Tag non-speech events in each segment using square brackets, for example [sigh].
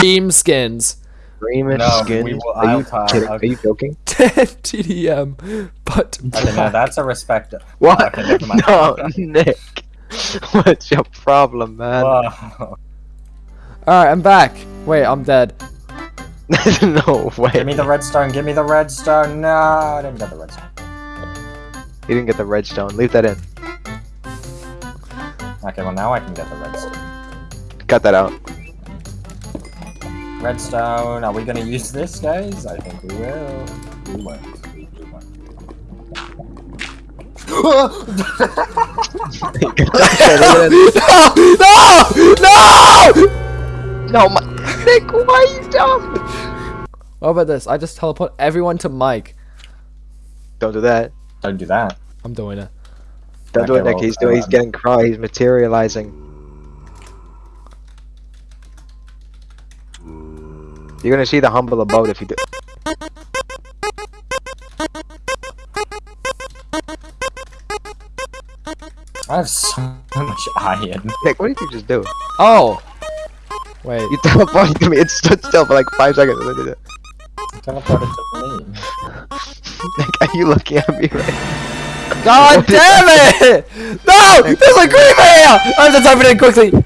Dream skins. Dreamish No, skins. we will- Are you uh, kidding? Uh, Are you joking? [laughs] 10 TDM. But Okay, no, that's a respect. What? Okay, no, Nick. What's your problem, man? Whoa. Alright, I'm back. Wait, I'm dead. [laughs] no way. Give me the redstone. Give me the redstone. No, I didn't get the redstone. You didn't get the redstone. Leave that in. Okay, well now I can get the redstone. Cut that out. Redstone. Are we gonna use this, guys? I think we will. We won't. We won't. no! No! No! no, my Nick, why are you dumb? What about this? I just teleport everyone to Mike. Don't do that. Don't do that. I'm doing it. Don't do it, Nick. well, He's doing. He's um, getting cry. He's materializing. You're gonna see the humble abode if you do. I have so much iron. Nick, what did you just do? Oh! Wait. You teleported to me. It stood still for like five seconds. and then did it. Teleported to me. [laughs] Nick, are you looking at me right? God damn it! No! There's a creeper here! I have to type it in quickly!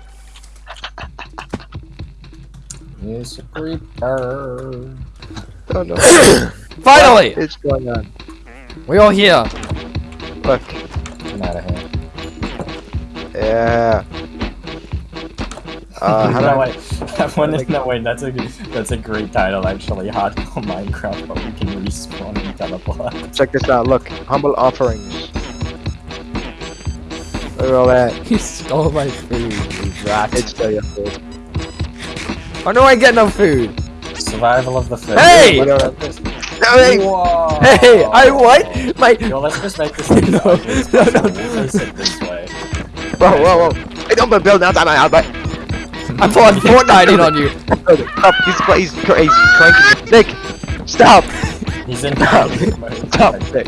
It's a creeper. Oh no. [coughs] Finally! What's going on? We all here. Look. Get out of here. Yeah. [laughs] Uh, how do no, I? wait. That one is, no, wait, that's a, that's a great title, actually. Hardcore Minecraft, but we can respawn and teleport. [laughs] Check this out. Look, humble offerings. Look at all that. [laughs] He stole my food, you rat. It's still your food. Why do I get no food? Survival of the fittest. Hey! What No, hey! Whoa! Hey, I what? My Yo, let's just make this No, thing sideways, no, no. we'll face it this way. Whoa, whoa, whoa! Hey, don't build now. Time out. But I'm pulling Fortnite in on you. stop. He's cra- he's cra- he's cranking. Nick, stop! He's in Stop. Stop, Nick.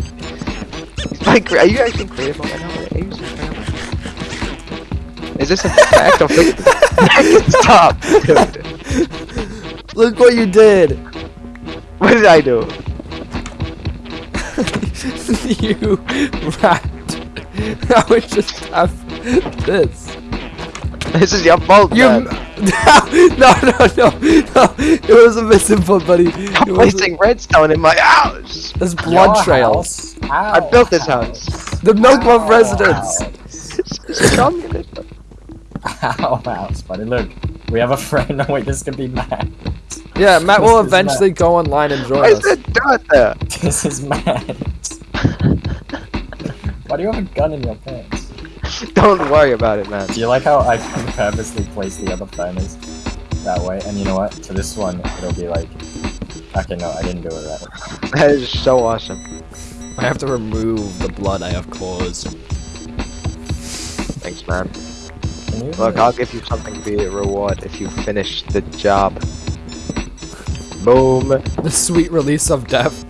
Like, are you actually creative mode right now? Are you serious right now? Is this a fact or [laughs] fiction? Stop! [laughs] Dude. [laughs] Look what you did. What did I do? [laughs] you rat. I would just have this. This is your fault, You. man. [laughs] No, no, no, no. It was a missing foot, buddy. I'm It was placing redstone in my house. There's blood Your trails. house? I built this house. The Milkbone Our residence. house. It's communism. Our house, buddy. Look, we have a friend. [laughs] No, wait, this could be Matt. Yeah, Matt will This is Matt. eventually go online and join Why is us. that dot there? [laughs] This is Matt. Why do you have a gun in your pants? Don't worry about it, Matt. Do you like how I [laughs] purposely place the other furnace that way? And you know what? To this one, it'll be like. Okay, no, I didn't do it right. That is so awesome. I have to remove the blood I have caused. Thanks, man. Can you? Look, I'll give you something for your reward if you finish the job. Boom. The sweet release of death.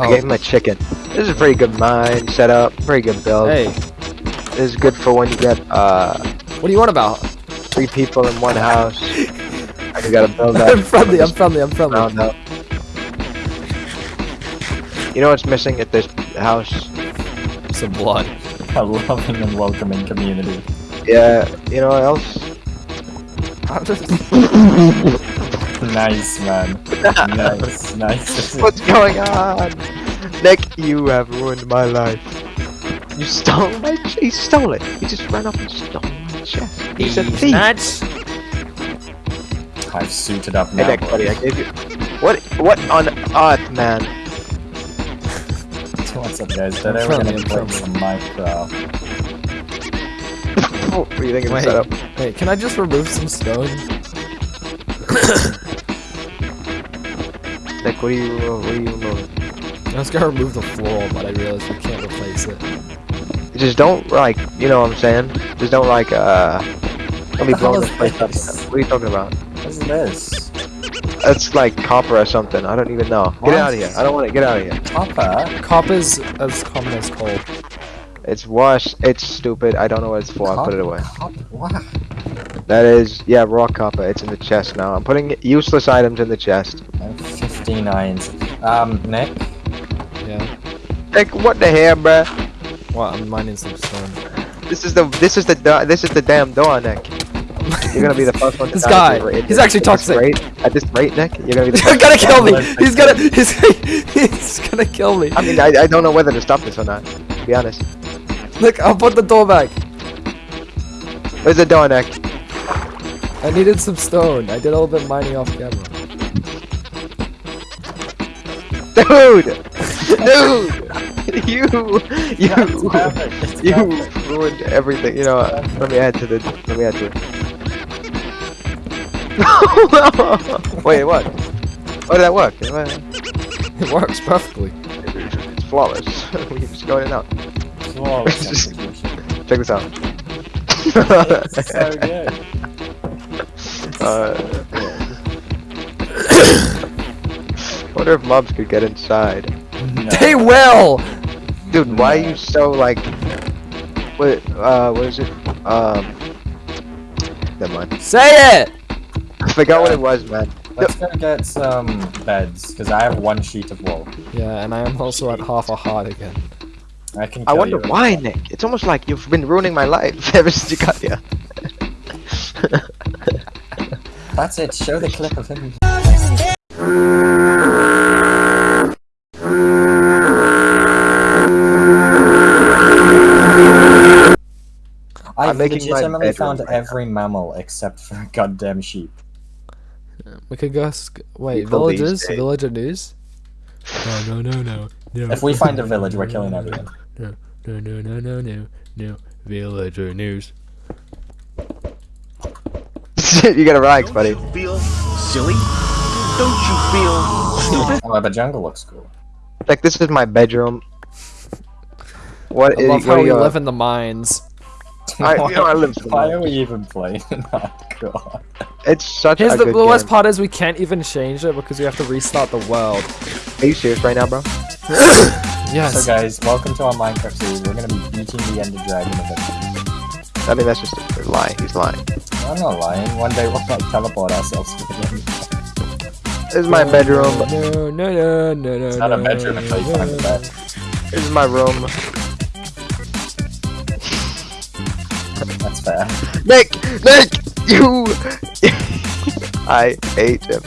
I Oh, gave him a chicken. This is a pretty good mine setup. Pretty good build. hey, This is good for when you get uh what do you want about? three people in one house. And you gotta build that. [laughs] I'm friendly, I'm friendly, I'm friendly. round up. You know what's missing at this house? Some blood. A loving and welcoming community. Yeah, you know what else? I'm [laughs] just- Nice, man. nice, [laughs] nice. What's going on? Nick, you have ruined my life. You stole my ch- he stole it. He just ran up and stole my chest. He's a thief. nuts. I've suited up Hey now. Nick, buddy, I gave you What what on earth, man? What's up, guys? Today I'm we're friendly, gonna play some Minecraft. What do you think of the setup? Wait, can I just remove some stone? [coughs] like, what are you what are you removing? I was gonna remove the floor, but I realized we can't replace it. Just don't like you know what I'm saying? Just don't like uh don't be blowing this place up. What are you talking about? What's this? That's like copper or something. I don't even know. Get What? out of here. I don't want to get out of here. Copper? Copper's as common as coal. It's wash. It's stupid. I don't know what it's for. I'll put it away. Copper? What? That is, yeah, raw copper. It's in the chest now. I'm putting useless items in the chest. I'm 59. Um, Nick? Yeah. Like, what the hell, bruh? What? I'm mining some stone. This is the this is the this is the damn door, Nick. You're gonna be the first one. To This guy, at this- he's actually at this toxic. rate- At this rate, Nick, you're gonna be the [laughs] He's first. gonna kill me. He's gonna. He's, [laughs] he's gonna kill me. I mean, I, I don't know whether to stop this or not. To be honest. Look, I'll put the door back. Where's the door, Nick? I needed some stone. I did a little bit mining off camera. Dude! [laughs] Dude! you! You! It's You perfect. ruined everything. You know what? Let me add to the. Let me add to it. [laughs] Wait, what? Oh, did that work? It works perfectly. It's flawless. we can just go in out. Flawless Just- Check this out. It's so [laughs] good. uh, [coughs] wonder if mobs could get inside. No. They will. Dude, why are you so like? What? Uh, what is it? Um. Never mind. Say it. I forgot what it was, man. Let's go get some beds, because I have one sheet of wool. Yeah, and I am also at half a heart again. I can. I wonder you. why, Nick. It's almost like you've been ruining my life [laughs] ever since you got here. [laughs] That's it. Show the clip of him. I've I'm making my legitimately found right now. every mammal except for a goddamn sheep. We could go. Sc- wait, People these villagers, villager news. No, no, no, no, no. If we find a village, we're killing everyone. No, no, no, no, no, no, no. Villager news. [laughs] you gotta relax, buddy. Don't you feel silly? Don't you feel Oh, the jungle looks cool. Like this is my bedroom. What I is? love how are we you, live in the mines. I- you know, I live Why are we even playing [laughs] oh, in hardcore? It's such Here's a the, good the worst game. part is we can't even change it because we have to restart the world. Are you serious right now, bro? [laughs] Yes. So guys, welcome to our Minecraft series. We're gonna be beating the Ender Dragon eventually. I mean, that's just a lie. He's lying. I'm not lying. One day we'll like teleport ourselves to the Ender. This is my bedroom. No, no, no, no, no. It's not a bedroom until you find the bed. This is my room. That's fair. Nick! Nick! You! [laughs] I hate him.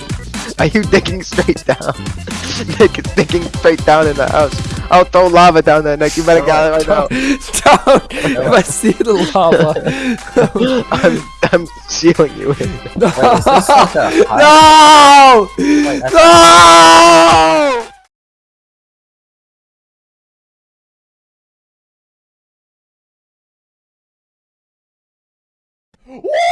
Are you digging straight down? [laughs] Nick is digging straight down in the house. I'll throw lava down there, Nick. You better get out right now. Don't! If I see the lava. [laughs] I'm, I'm sealing you in. [laughs] no! Wait, like no! Wait, no!